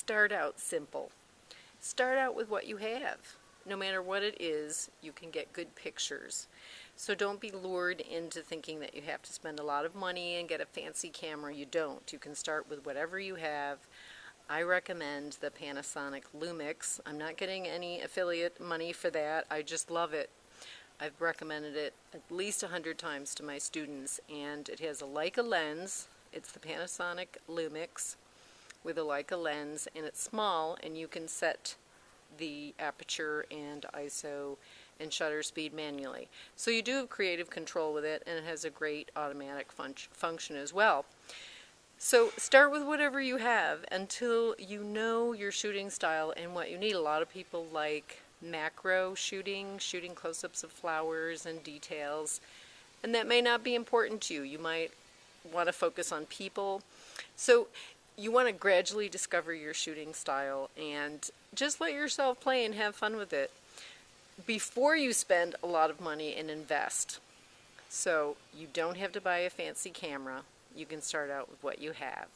start out simple. Start out with what you have. No matter what it is, you can get good pictures. So don't be lured into thinking that you have to spend a lot of money and get a fancy camera. You don't. You can start with whatever you have. I recommend the Panasonic Lumix. I'm not getting any affiliate money for that. I just love it. I've recommended it at least a hundred times to my students and it has a Leica lens. It's the Panasonic Lumix with a Leica lens and it's small and you can set the aperture and ISO and shutter speed manually. So you do have creative control with it and it has a great automatic fun function as well. So start with whatever you have until you know your shooting style and what you need. A lot of people like macro shooting, shooting close-ups of flowers and details, and that may not be important to you. You might want to focus on people. So you want to gradually discover your shooting style and just let yourself play and have fun with it before you spend a lot of money and invest. So you don't have to buy a fancy camera. You can start out with what you have.